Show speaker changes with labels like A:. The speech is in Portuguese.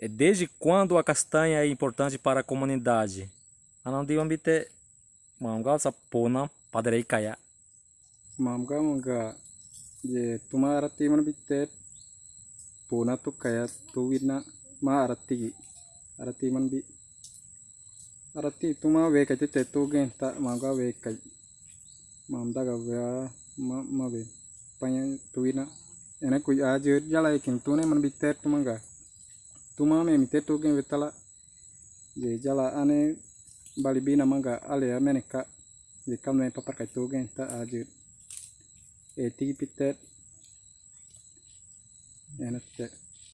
A: É desde quando a castanha é importante para a comunidade? Anandi ambite mamga sa pona padarei kaya.
B: Mamga mamga je tuma arati man bitte pona tu kaya tu wina ma arati arati man bi arati tuma ve kati te tu gen ta mamga ve kai mamda ga ve ma ma ve panya tu wina ene ku aje jala ikin tu ne man bitte tu manga tuma me mite tu gen vetala. Je jala ane bali bina manga ale amene ka. Je kamne papar kai tu gen ta aje. E tigi pitte ene te